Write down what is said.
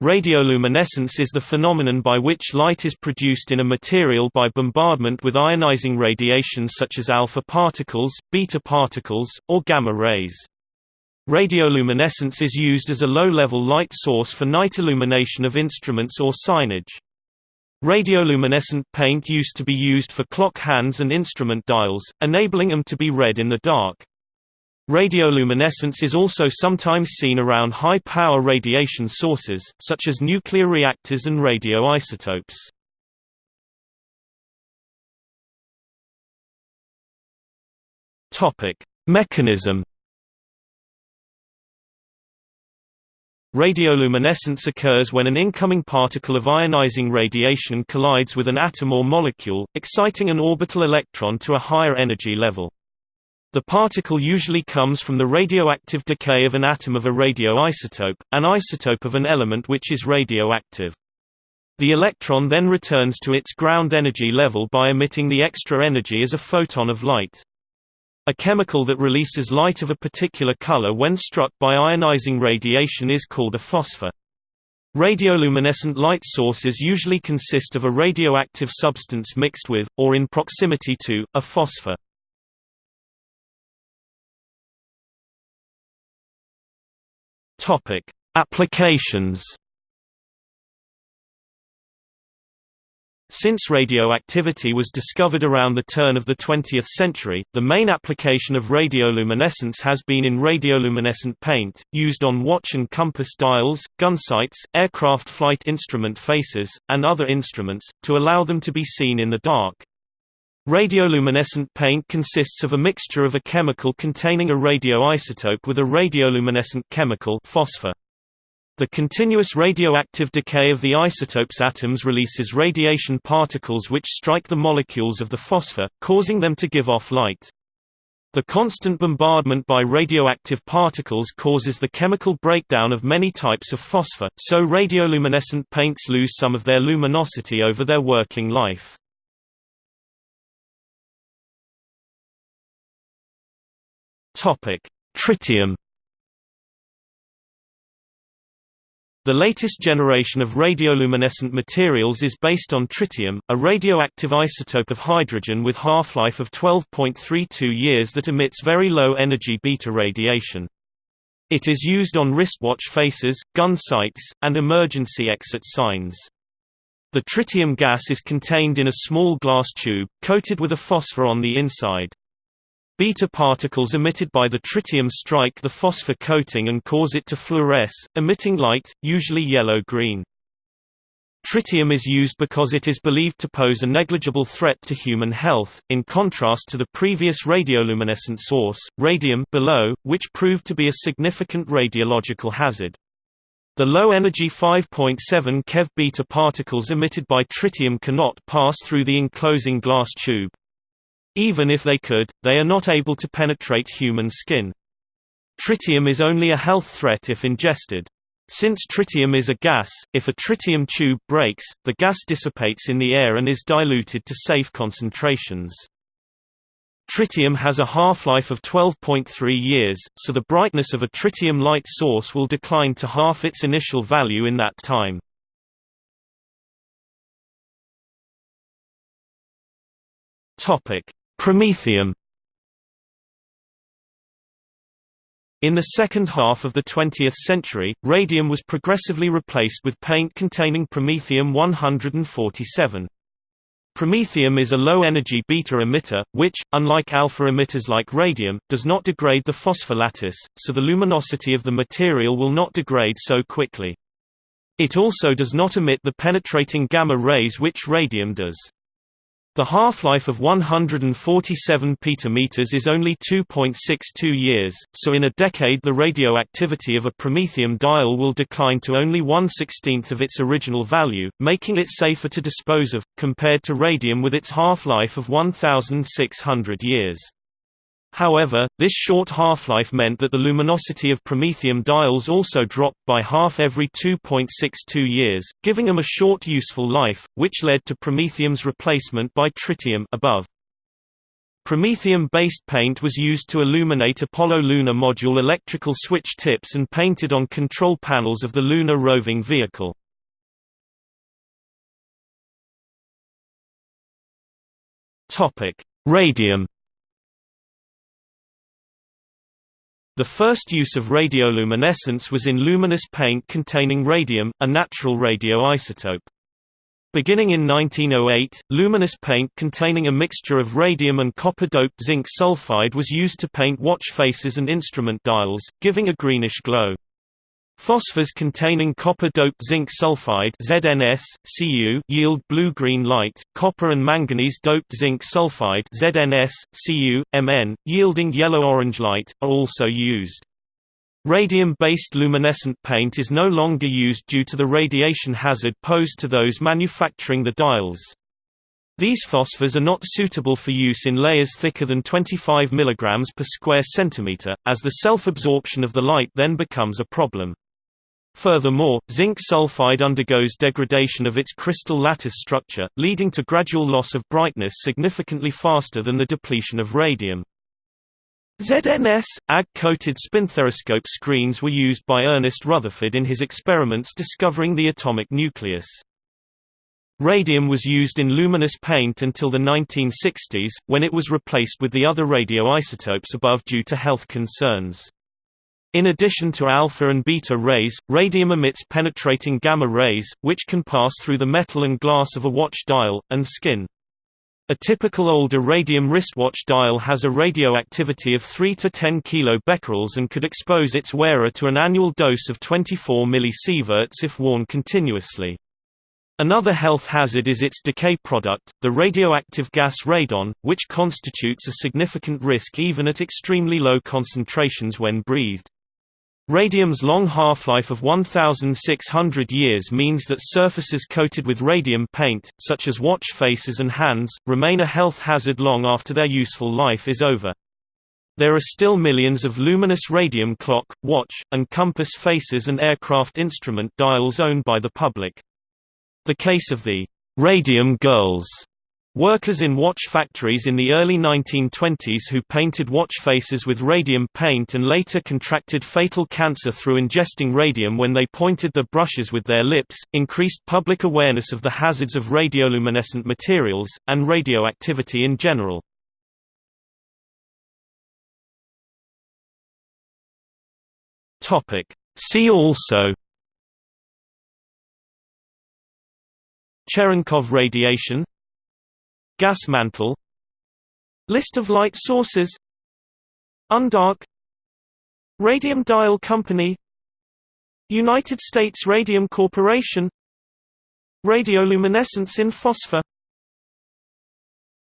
Radioluminescence is the phenomenon by which light is produced in a material by bombardment with ionizing radiation such as alpha particles, beta particles, or gamma rays. Radioluminescence is used as a low-level light source for night illumination of instruments or signage. Radioluminescent paint used to be used for clock hands and instrument dials, enabling them to be read in the dark. Radioluminescence is also sometimes seen around high-power radiation sources, such as nuclear reactors and radioisotopes. Mechanism Radioluminescence occurs when an incoming particle of ionizing radiation collides with an atom or molecule, exciting an orbital electron to a higher energy level. The particle usually comes from the radioactive decay of an atom of a radioisotope, an isotope of an element which is radioactive. The electron then returns to its ground energy level by emitting the extra energy as a photon of light. A chemical that releases light of a particular color when struck by ionizing radiation is called a phosphor. Radioluminescent light sources usually consist of a radioactive substance mixed with, or in proximity to, a phosphor. Topic: Applications. Since radioactivity was discovered around the turn of the 20th century, the main application of radioluminescence has been in radioluminescent paint, used on watch and compass dials, gun sights, aircraft flight instrument faces, and other instruments, to allow them to be seen in the dark. Radioluminescent paint consists of a mixture of a chemical containing a radioisotope with a radioluminescent chemical phosphor. The continuous radioactive decay of the isotope's atoms releases radiation particles which strike the molecules of the phosphor, causing them to give off light. The constant bombardment by radioactive particles causes the chemical breakdown of many types of phosphor, so radioluminescent paints lose some of their luminosity over their working life. Tritium The latest generation of radioluminescent materials is based on tritium, a radioactive isotope of hydrogen with half-life of 12.32 years that emits very low-energy beta radiation. It is used on wristwatch faces, gun sights, and emergency exit signs. The tritium gas is contained in a small glass tube, coated with a phosphor on the inside. Beta particles emitted by the tritium strike the phosphor coating and cause it to fluoresce, emitting light, usually yellow-green. Tritium is used because it is believed to pose a negligible threat to human health, in contrast to the previous radioluminescent source, radium below, which proved to be a significant radiological hazard. The low-energy 5.7 keV beta particles emitted by tritium cannot pass through the enclosing glass tube. Even if they could, they are not able to penetrate human skin. Tritium is only a health threat if ingested. Since tritium is a gas, if a tritium tube breaks, the gas dissipates in the air and is diluted to safe concentrations. Tritium has a half-life of 12.3 years, so the brightness of a tritium light source will decline to half its initial value in that time. Topic: Promethium In the second half of the 20th century, radium was progressively replaced with paint containing promethium-147. Promethium is a low-energy beta emitter, which, unlike alpha emitters like radium, does not degrade the phosphor lattice, so the luminosity of the material will not degrade so quickly. It also does not emit the penetrating gamma rays which radium does. The half-life of 147 petameters is only 2.62 years, so in a decade the radioactivity of a promethium dial will decline to only 1 16th of its original value, making it safer to dispose of, compared to radium with its half-life of 1,600 years. However, this short half-life meant that the luminosity of promethium dials also dropped by half every 2.62 years, giving them a short useful life, which led to promethium's replacement by tritium above. Promethium-based paint was used to illuminate Apollo lunar module electrical switch tips and painted on control panels of the lunar roving vehicle. Radium The first use of radioluminescence was in luminous paint containing radium, a natural radioisotope. Beginning in 1908, luminous paint containing a mixture of radium and copper-doped zinc sulfide was used to paint watch faces and instrument dials, giving a greenish glow. Phosphors containing copper-doped zinc sulfide ZNS, Cu yield blue-green light, copper and manganese-doped zinc sulfide ZNS, Cu, Mn, yielding yellow-orange light, are also used. Radium-based luminescent paint is no longer used due to the radiation hazard posed to those manufacturing the dials. These phosphors are not suitable for use in layers thicker than 25 mg per square centimeter, as the self-absorption of the light then becomes a problem. Furthermore, zinc sulfide undergoes degradation of its crystal lattice structure, leading to gradual loss of brightness significantly faster than the depletion of radium. ZNS, Ag-coated spinthariscope screens were used by Ernest Rutherford in his experiments discovering the atomic nucleus. Radium was used in luminous paint until the 1960s, when it was replaced with the other radioisotopes above due to health concerns. In addition to alpha and beta rays, radium emits penetrating gamma rays, which can pass through the metal and glass of a watch dial, and skin. A typical older radium wristwatch dial has a radioactivity of 3 to 10 kBecquerels and could expose its wearer to an annual dose of 24 millisieverts if worn continuously. Another health hazard is its decay product, the radioactive gas radon, which constitutes a significant risk even at extremely low concentrations when breathed. Radium's long half-life of 1,600 years means that surfaces coated with radium paint, such as watch faces and hands, remain a health hazard long after their useful life is over. There are still millions of luminous radium clock, watch, and compass faces and aircraft instrument dials owned by the public. The case of the «radium girls» Workers in watch factories in the early 1920s who painted watch faces with radium paint and later contracted fatal cancer through ingesting radium when they pointed the brushes with their lips, increased public awareness of the hazards of radioluminescent materials, and radioactivity in general. See also Cherenkov radiation Gas mantle List of light sources Undark Radium Dial Company United States Radium Corporation Radioluminescence in phosphor